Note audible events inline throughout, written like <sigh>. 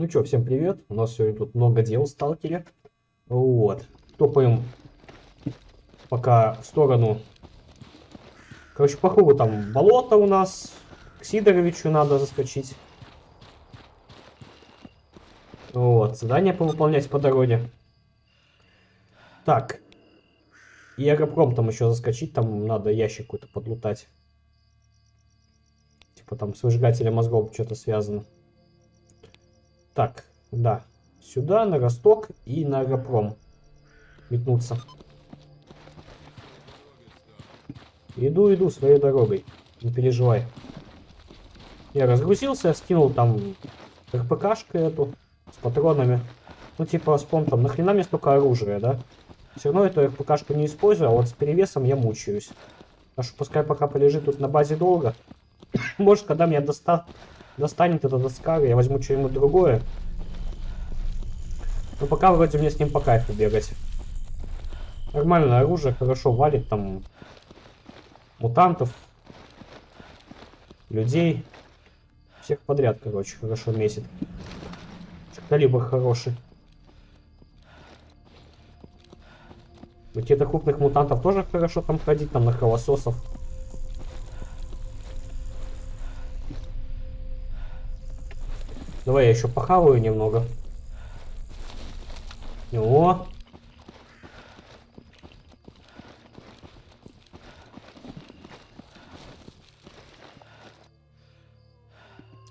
Ну что, всем привет. У нас сегодня тут много дел в сталкере. Вот. Топаем пока в сторону. Короче, по кругу там болото у нас. К Сидоровичу надо заскочить. Вот, задание повыполнять по дороге. Так. И аэропром там еще заскочить, там надо ящик какой-то подлутать. Типа там с выжигателем мозгов что-то связано. Так, да. Сюда, на Росток и на Аэропром. Метнуться. Иду, иду своей дорогой. Не переживай. Я разгрузился, скинул там РПКшку эту с патронами. Ну, типа, вспомнил там, нахрена мне столько оружия, да? Все равно эту РПКшку не использую, а вот с перевесом я мучаюсь. Что пускай пока полежит тут на базе долго. <coughs> Может, когда меня доста достанет эта доска, я возьму что-нибудь другое. Но пока вроде мне с ним по кайфу бегать. Нормальное оружие, хорошо валит там мутантов, людей. Всех подряд, короче, хорошо месит. Калибр хороший. Какие-то крупных мутантов тоже хорошо там ходить, там на кровососов. Давай я еще похаваю немного. О!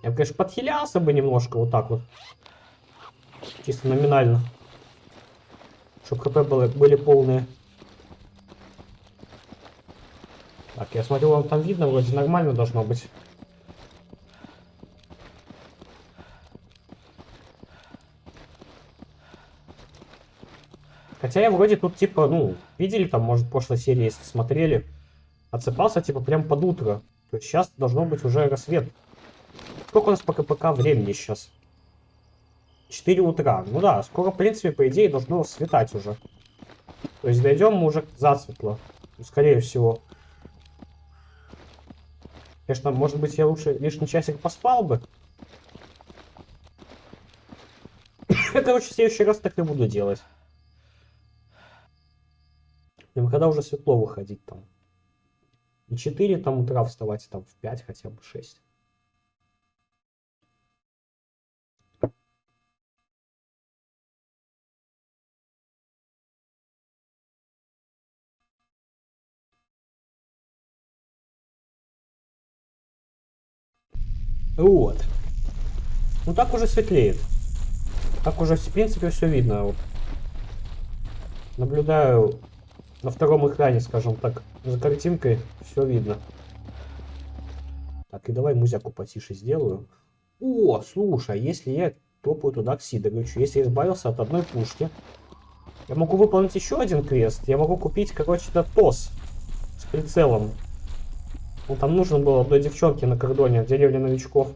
Я, конечно, подхилялся бы немножко вот так вот. Чисто номинально. Чтобы хп были, были полные. Так, я смотрю, вам там видно, вроде нормально должно быть. Хотя я вроде тут, типа, ну, видели там, может, прошлой серии, если смотрели, отсыпался, типа, прям под утро. То есть сейчас должно быть уже рассвет. Сколько у нас по КПК времени сейчас? 4 утра. Ну да, скоро, в принципе, по идее, должно светать уже. То есть дойдем мы уже засветло. Скорее всего. Конечно, может быть, я лучше лишний часик поспал бы. Короче, в следующий раз так и буду делать. И когда уже светло выходить там. Не 4 там утра вставать, там в 5 хотя бы 6. Вот. Ну так уже светлеет. Так уже, в принципе, все видно. Вот. Наблюдаю на втором экране, скажем так, за картинкой все видно. Так, и давай музяку потише сделаю. О, слушай, если я топаю туда к Сидоровичу, если я избавился от одной пушки, я могу выполнить еще один квест. Я могу купить, короче, этот ТОС с прицелом. Ну, там нужно было одной девчонке на кордоне, в деревне новичков.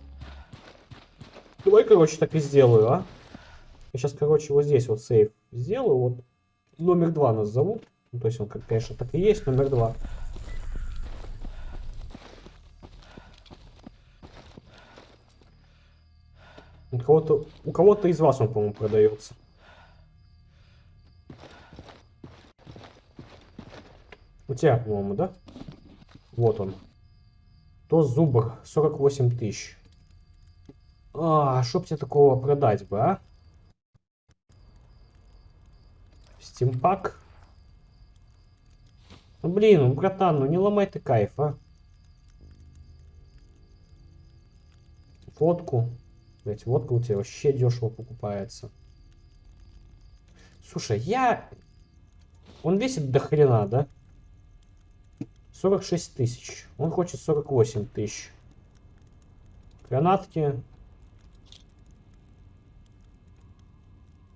Давай, короче, так и сделаю, а? Я сейчас, короче, вот здесь вот сейф сделаю. Вот номер два нас зовут. Ну, то есть он, конечно, так и есть, номер два. У кого-то у кого-то из вас он, по-моему, продается. У тебя, по-моему, да? Вот он. То зубр 48 тысяч. А, чтоб тебе такого продать бы, а? Стимпак. Блин, ну, братан, ну не ломай ты кайф, а. Водку. Блять, водка у тебя вообще дешево покупается. Слушай, я... Он весит до хрена, да? 46 тысяч. Он хочет 48 тысяч. Гранатки.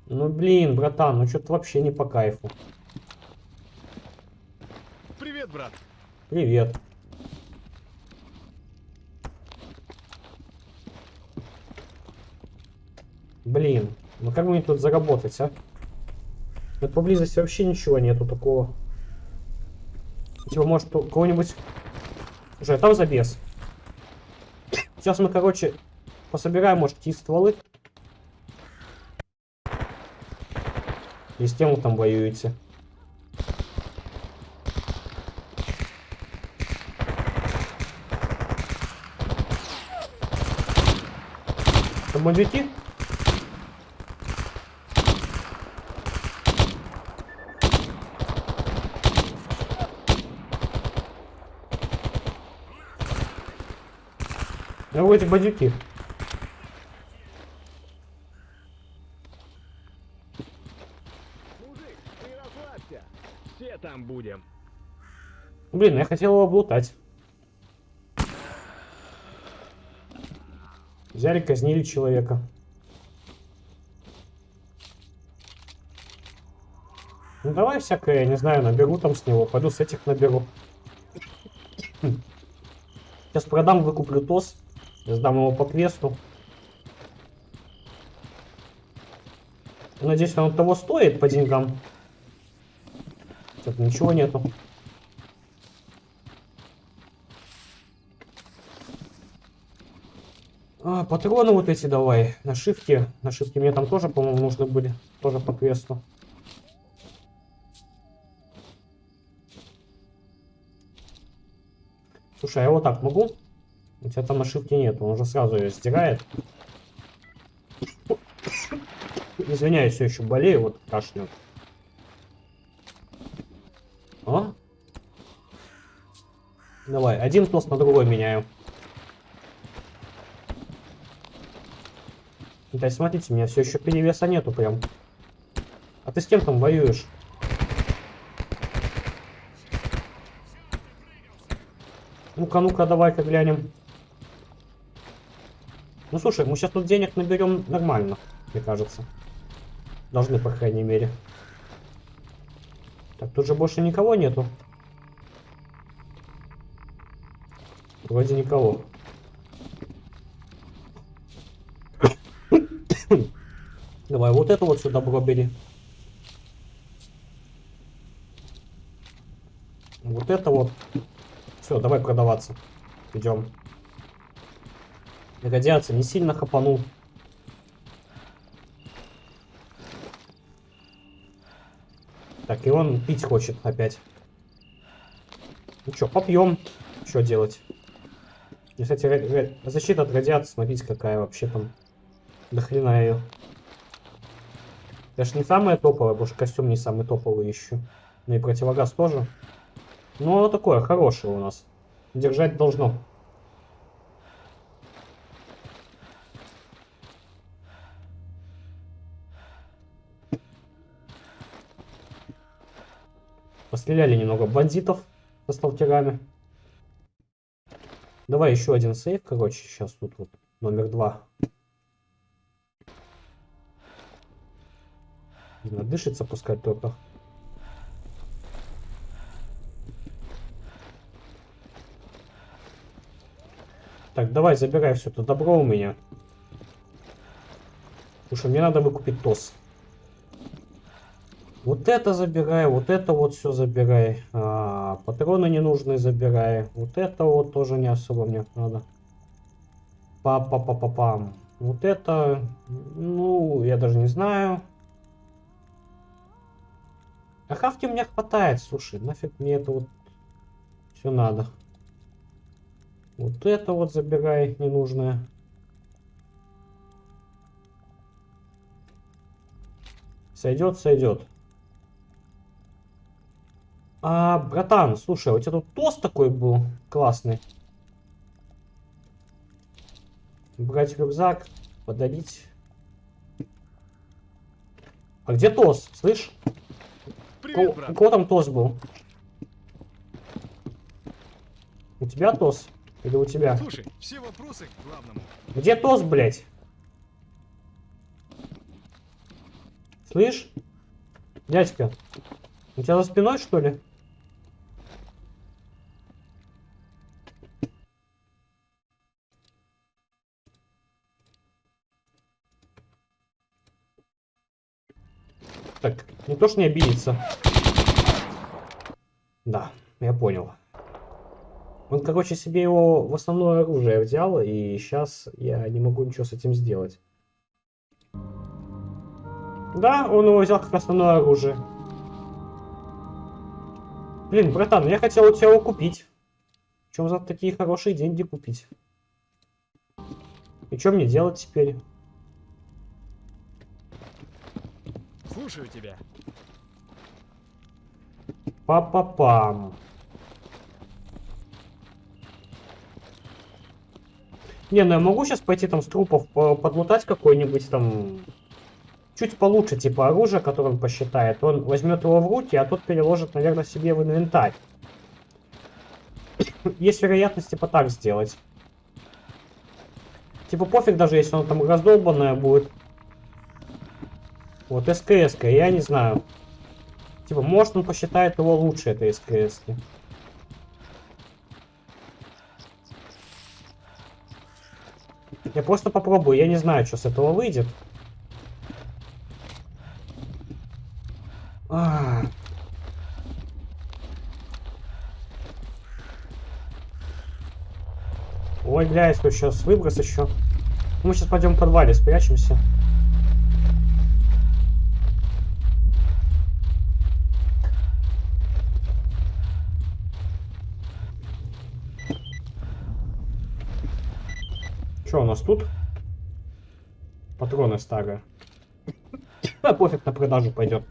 Ну блин, братан, ну что-то вообще не по кайфу. Привет, брат. Привет. Блин, ну как мне тут заработать, а? Тут поблизости вообще ничего нету такого. Типа, может, кого-нибудь... Уже там забес. Сейчас мы, короче, пособираем, может, какие стволы. И с тем вы там воюете. Это бандюки? Ну, эти бандюки. Мужик, ты расслабься. Все там будем. Блин, я хотел его облутать. Взяли, казнили человека. Ну давай всякое, я не знаю, наберу там с него. Пойду с этих наберу. Сейчас продам, выкуплю ТОС. Сдам его по квесту. Надеюсь, он того стоит по деньгам. Тут ничего нету. А, патроны вот эти давай. На шифте. На шифте мне там тоже, по-моему, нужны были. Тоже по квесту. Слушай, а я вот так могу? У тебя там на шифте нет, он уже сразу ее стирает. Извиняюсь, все еще болею, вот кашляю. А? Давай, один тост на другой меняю. Да, смотрите, у меня все еще перевеса нету прям. А ты с кем там воюешь? Ну-ка, ну-ка, давай-ка глянем. Ну, слушай, мы сейчас тут денег наберем нормально, мне кажется. Должны, по крайней мере. Так, тут же больше никого нету. Вроде никого. Давай, вот это вот сюда бери. Вот это вот. Все, давай продаваться. Идем. Радиация не сильно хапанул. Так, и он пить хочет опять. Ну что, попьем. Что делать? Кстати, защита от радиации, смотрите, какая вообще там. До хрена ее. Конечно, не самая топовая, потому что костюм не самый топовый еще. Ну и противогаз тоже. Ну, оно такое хорошее у нас. Держать должно. Постреляли немного бандитов со сталкерами. Давай еще один сейф, короче, сейчас тут вот номер два. Видно, дышится пускать только. Так, давай, забирай все это добро у меня. Слушай, мне надо выкупить ТОС. Вот это забирай, вот это вот все забирай. А, патроны ненужные забирай. Вот это вот тоже не особо мне надо. Па-па-па-па-пам. Вот это, ну, я даже не знаю. А хавки у меня хватает, слушай, нафиг мне это вот все надо. Вот это вот забирай ненужное. Сойдет, сойдет. А, братан, слушай, у тебя тут тост такой был классный. Брать рюкзак, подарить. А где тост, слышь? Привет, брат. у кого там тост был? У тебя тост? Или у тебя? Слушай, все вопросы к главному. Где тост, блядь? Слышь? Дядька, у тебя за спиной, что ли? Так, не то, что не обидится. Да, я понял. Он, короче, себе его в основное оружие взял, и сейчас я не могу ничего с этим сделать. Да, он его взял как основное оружие. Блин, братан, я хотел у тебя его купить. Чем за такие хорошие деньги купить? И что мне делать теперь? Слушаю тебя. Па-па-пам. Не, ну я могу сейчас пойти там с трупов по- подлутать какой-нибудь там... Чуть получше, типа оружие, которое он посчитает. Он возьмет его в руки, а тот переложит, наверное, себе в инвентарь. <coughs> Есть вероятность, типа, так сделать. Типа, пофиг даже, если он там раздолбанное будет. Вот, СКС, я не знаю. Типа, может он посчитает его лучше, этой СКС. -ки. Я просто попробую, я не знаю, что с этого выйдет. А. Ой, бля, если сейчас выброс еще. Мы сейчас пойдем в подвале, спрячемся. Что у нас тут? Патроны старые. Да, пофиг, на продажу пойдет.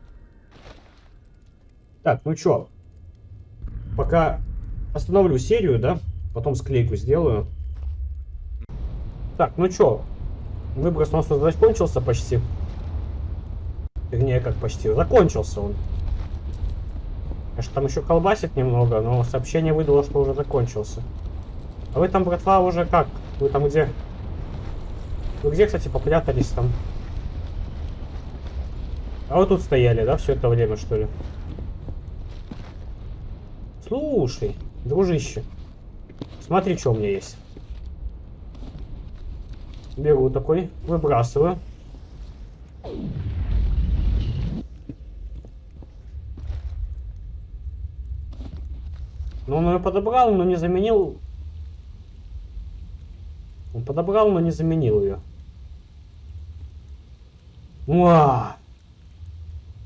Так, ну чё? Пока остановлю серию, да? Потом склейку сделаю. Так, ну чё? Выброс у нас уже закончился почти. Вернее, как почти. Закончился он. Конечно, там еще колбасит немного, но сообщение выдало, что уже закончился. А вы там, братва, уже как? Вы там где? Вы где, кстати, попрятались там? А вы тут стояли, да, все это время, что ли? Слушай, дружище. Смотри, что у меня есть. Беру такой, выбрасываю. Ну, он ее подобрал, но не заменил. Он подобрал, но не заменил ее. Уа!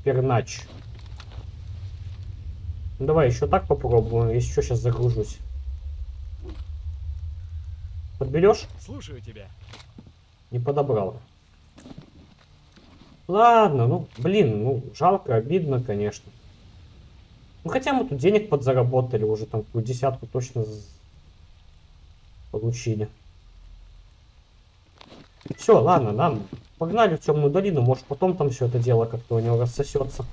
Пернач. Ну, давай еще так попробуем, если что, сейчас загружусь. Подберешь? Слушаю тебя. Не подобрал. Ладно, ну, блин, ну, жалко, обидно, конечно. Ну, хотя мы тут денег подзаработали, уже там какую десятку точно получили. Все, ладно, нам погнали в темную долину, может потом там все это дело как-то у него рассосется.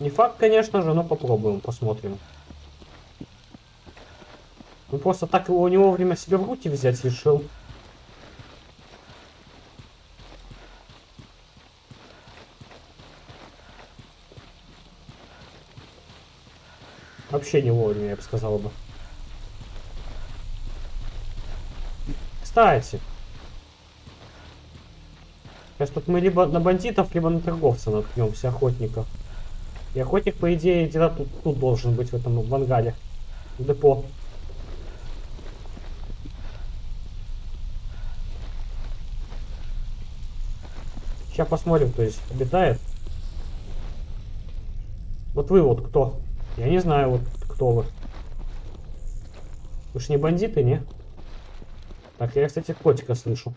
Не факт, конечно же, но попробуем, посмотрим. Ну просто так его не вовремя себе в руки взять решил. Вообще не вовремя, я бы сказал бы. Кстати. Сейчас тут мы либо на бандитов, либо на торговца наткнемся, охотников. И охотник, по идее, где-то тут, тут должен быть, в этом в ангаре. В депо. Сейчас посмотрим, кто здесь обитает. Вот вы вот кто? Я не знаю, вот кто вы. Вы ж не бандиты, не? Так, я, кстати, котика слышу.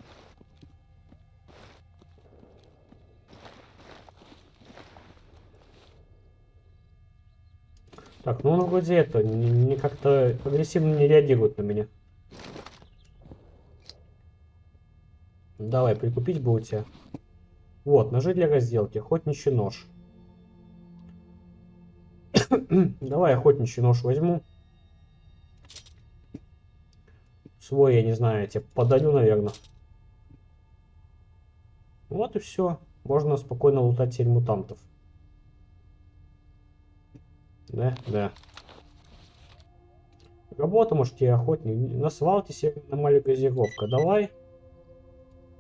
Так, ну он вроде это, не, не как-то агрессивно не реагирует на меня. Давай, прикупить бы у тебя. Вот, ножи для разделки, охотничий нож. <clears throat> Давай охотничий нож возьму. Свой, я не знаю, я тебе подарю, наверное. Вот и все. Можно спокойно лутать теперь мутантов. Да, да. Работа, может, и охотник. На свалке северная газировка. Давай.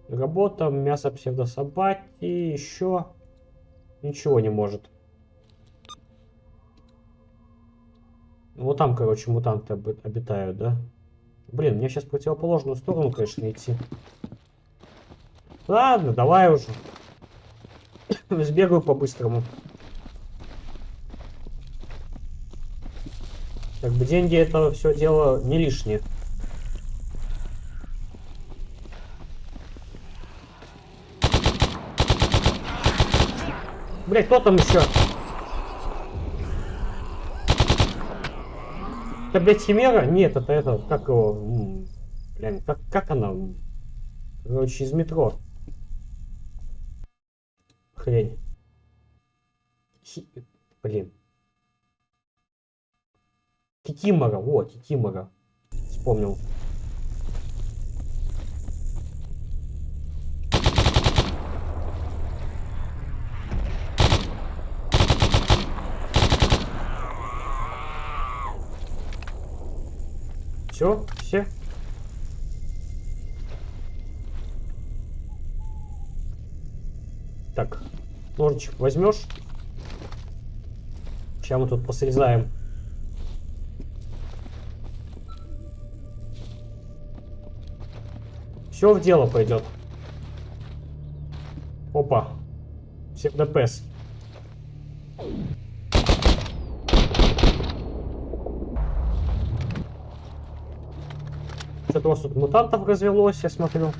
Работа, мясо псевдособаки, еще ничего не может. Вот там, короче, мутанты оби- обитают, да? Блин, мне сейчас в противоположную сторону, конечно, идти. Ладно, давай уже. <coughs> Сбегаю по-быстрому. Как бы деньги это все дело не лишние. Блять, кто там еще? Это, блядь, Химера? Нет, это это, как его, блин, как, как она? Короче, из метро. Хрень. Хи- Блин. Кикимора, во, Кикимора. Вспомнил. Все, все. Так, ножичек возьмешь? Сейчас мы тут посрезаем. Все в дело пойдет. Опа. Всех ДПС. Что-то у вас тут мутантов развелось, я смотрю.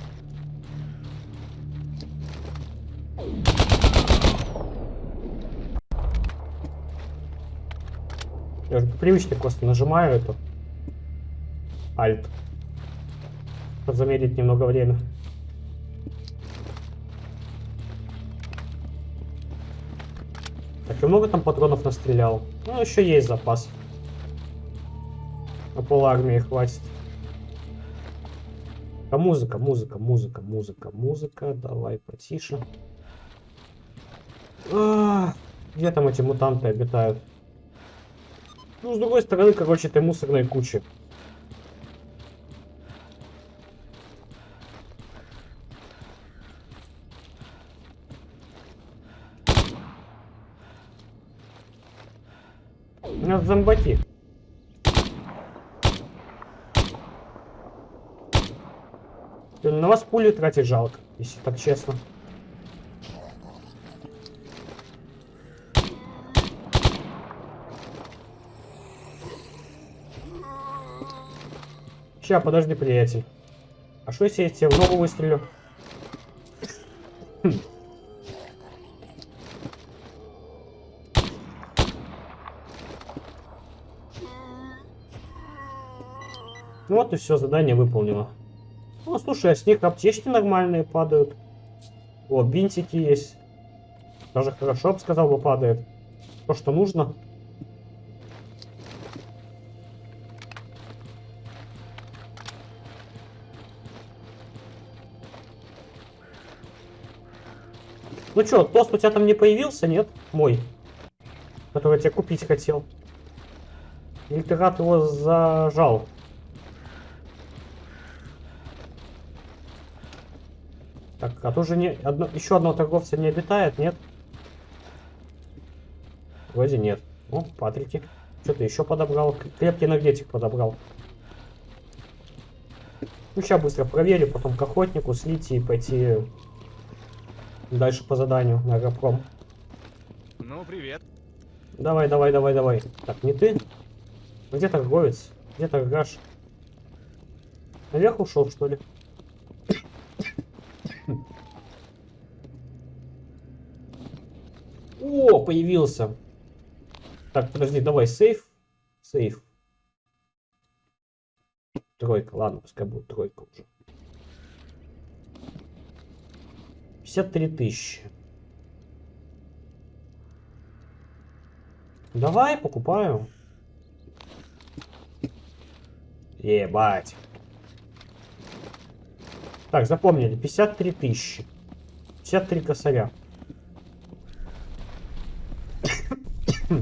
Я же по привычке просто нажимаю эту. Альт. Чтобы замедлить немного время. Так, и много там патронов настрелял? Ну, еще есть запас. На пол армии хватит. А музыка, музыка, музыка, музыка, музыка. Давай потише. А, где там эти мутанты обитают? Ну, с другой стороны, короче, этой мусорной кучи. У нас зомбаки. На вас пули тратить жалко, если так честно. Ща, подожди, приятель. А что если я тебе в ногу выстрелю? Хм. Ну вот и все, задание выполнено. Ну, слушай, а с них аптечки нормальные падают. О, бинтики есть. Даже хорошо, бы сказал, бы падает. То, что нужно. Ну чё, тост у тебя там не появился, нет? Мой. Который я тебе купить хотел. Или ты рад его зажал? Так, а тоже не одно, еще одного торговца не обитает, нет? Вроде нет. О, Патрики. Что ты еще подобрал? Крепкий энергетик подобрал. Ну, сейчас быстро проверю, потом к охотнику слить и пойти дальше по заданию на аэропром. Ну, привет. Давай, давай, давай, давай. Так, не ты? Где торговец? Где торгаш? Наверх ушел, что ли? О, появился. Так, подожди, давай, сейф. Сейф. Тройка, ладно, пускай будет тройка уже. 53 тысячи. Давай, покупаю. Ебать. Так, запомнили, 53 тысячи. 53 косаря. <coughs>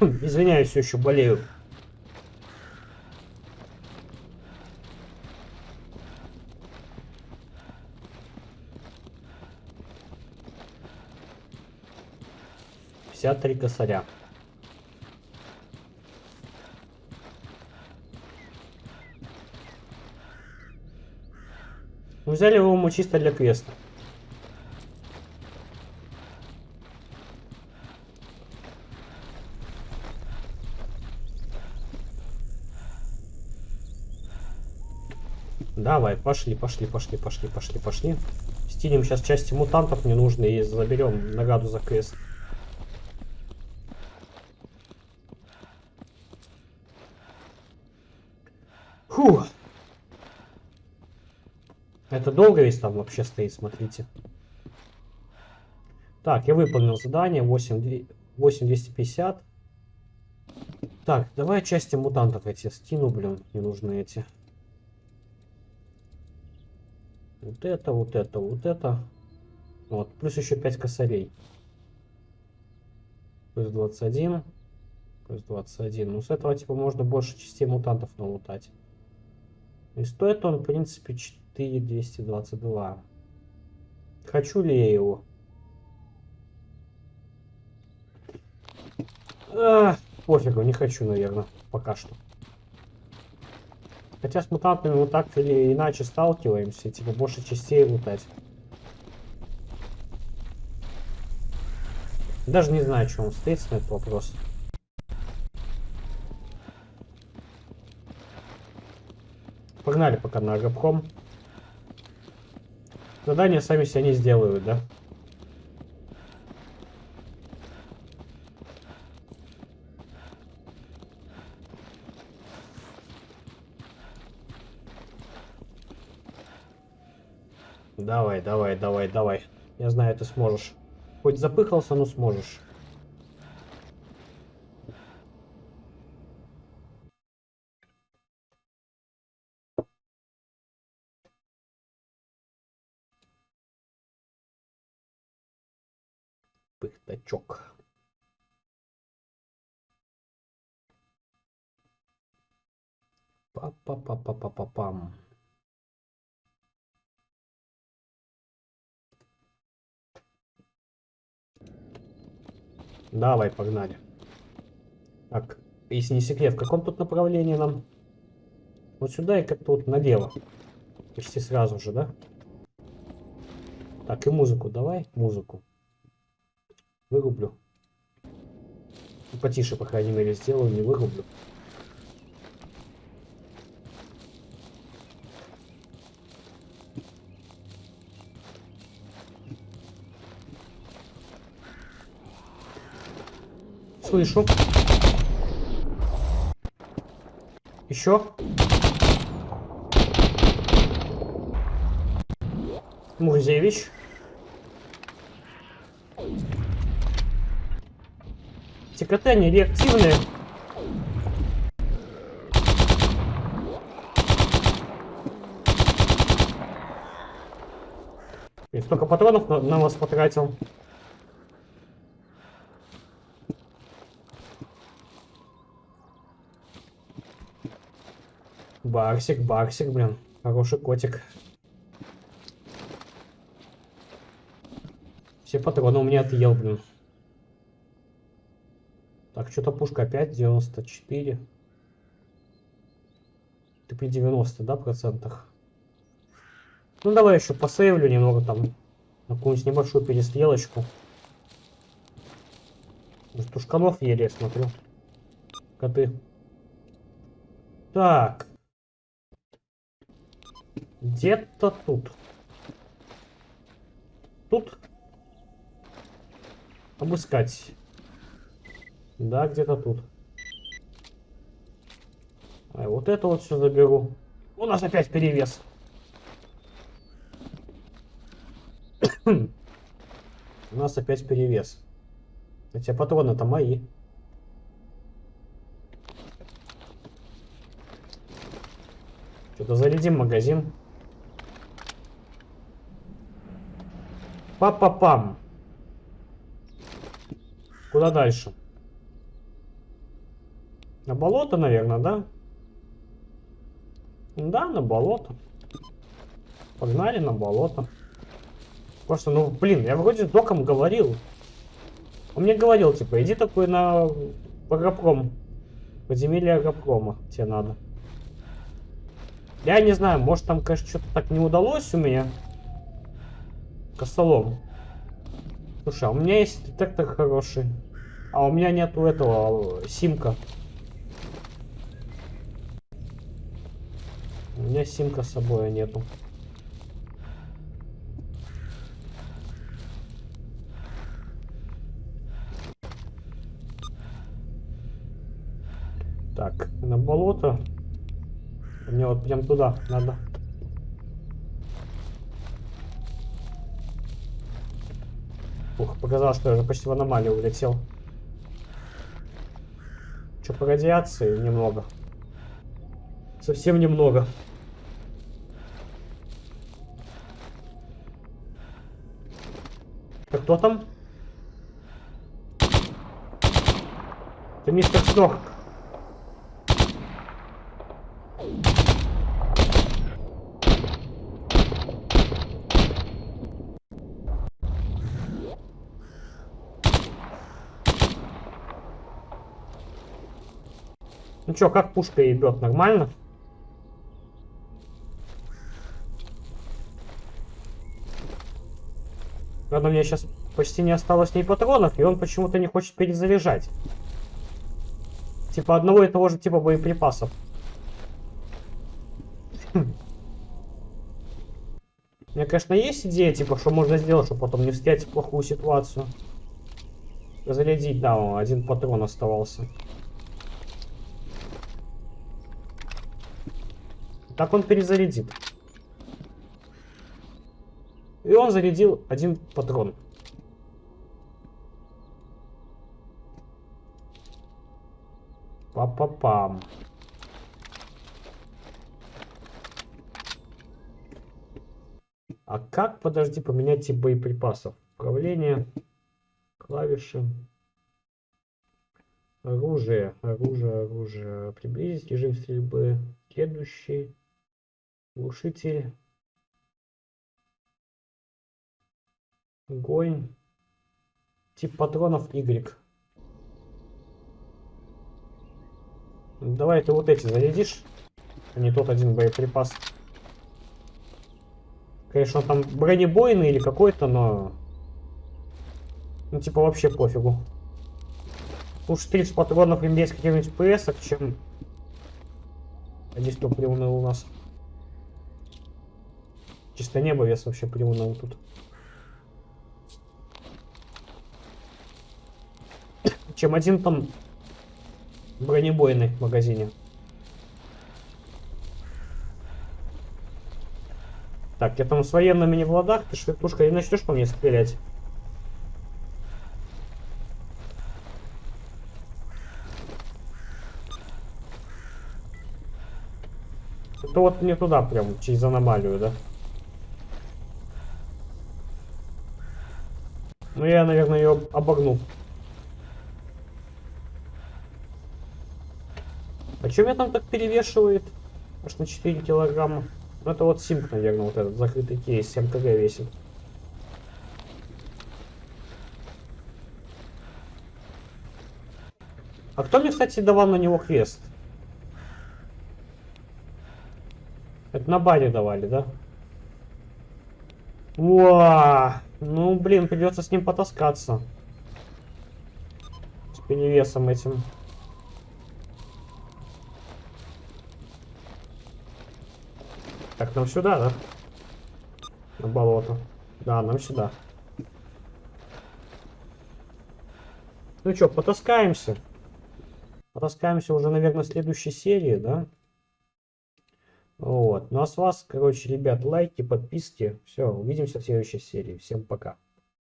Извиняюсь, еще болею. 53 косаря. Мы взяли его мы чисто для квеста. Давай, пошли, пошли, пошли, пошли, пошли, пошли. Стилим сейчас части мутантов ненужные и заберем награду за квест. Это долго весь там вообще стоит, смотрите. Так, я выполнил задание 8, 8250. Так, давай части мутантов эти скину, блин, не нужны эти. Вот это, вот это, вот это. Вот, плюс еще 5 косарей. Плюс 21. Плюс 21. Ну, с этого, типа, можно больше частей мутантов налутать. И стоит он, в принципе, 4222. Хочу ли я его? А, пофигу, не хочу, наверное, пока что. Хотя с мутантами мы так или иначе сталкиваемся, типа больше частей лутать. Даже не знаю, что он стоит на этот вопрос. Погнали пока на Агапхом. Задания сами себя не сделают, да? Давай, давай, давай, давай. Я знаю, ты сможешь. Хоть запыхался, но сможешь. Пыхтачок. Па-па-па-па-па-пам. Давай, погнали. Так, если не секрет, в каком тут направлении нам? Вот сюда и как-то вот налево. Почти сразу же, да? Так, и музыку давай, музыку. Вырублю. Потише, по крайней мере, сделаю, не вырублю. Слышу. Еще. Мурзевич. ТКТ не реактивные. И столько патронов на, на вас потратил. Барсик, Барсик, блин. Хороший котик. Все патроны у меня отъел, блин. Так, что-то пушка опять 94. Ты при 90, да, процентах? Ну, давай еще посейвлю немного там. На какую-нибудь небольшую перестрелочку. Тушканов еле, я смотрю. Коты. Так. Где-то тут. Тут. Обыскать. Да, где-то тут. А вот это вот все заберу. У нас опять перевес. <coughs> У нас опять перевес. Хотя патроны-то мои. Что-то зарядим магазин. Па-па-пам. Куда дальше? На болото, наверное, да? Да, на болото. Погнали на болото. Просто, ну, блин, я вроде с доком говорил. Он мне говорил, типа, иди такой на Агропром. Подземелье Агропрома тебе надо. Я не знаю, может там, конечно, что-то так не удалось у меня. Косолом. Слушай, а у меня есть детектор хороший. А у меня нету этого э, симка. У меня симка с собой нету. Так, на болото. Мне вот прям туда надо. Ух, показалось, что я уже почти в аномалию улетел. Что по радиации? Немного. Совсем немного. Кто там? Это мистер Снорк. Ну чё, как пушка ебет? Нормально? У меня сейчас почти не осталось ни патронов, и он почему-то не хочет перезаряжать. Типа одного и того же типа боеприпасов. <clears throat> У меня, конечно, есть идея, типа, что можно сделать, чтобы потом не встретить в плохую ситуацию. Зарядить, да, один патрон оставался. Так он перезарядит. И он зарядил один патрон. Па-па-пам. А как, подожди, поменять тип боеприпасов? Управление, клавиши, оружие, оружие, оружие, приблизить режим стрельбы, следующий. Глушитель. Огонь. Тип патронов Y. Давай ты вот эти зарядишь. А не тот один боеприпас. Конечно, он там бронебойный или какой-то, но... Ну, типа, вообще пофигу. Лучше 30 патронов иметь каких-нибудь ПС, чем... А здесь кто приуныл у нас? Чисто небо вес вообще приуныл тут. Чем один там бронебойный магазине. Так, я там с военными не в ладах, ты швертушка, и начнешь по мне стрелять. Это вот не туда прям, через аномалию, да? Ну я, наверное, ее обогну. А что меня там так перевешивает? Аж на 4 килограмма. Ну это вот симк, наверное, вот этот закрытый кейс, 7 кг весит. А кто мне, кстати, давал на него квест? Это на баре давали, да? Уа! Ну, блин, придется с ним потаскаться. С перевесом этим. Нам сюда, да? На болото. Да, нам сюда. Ну что, потаскаемся. Потаскаемся уже, наверное, в следующей серии, да? Вот. Ну а с вас, короче, ребят, лайки, подписки. Все, увидимся в следующей серии. Всем пока.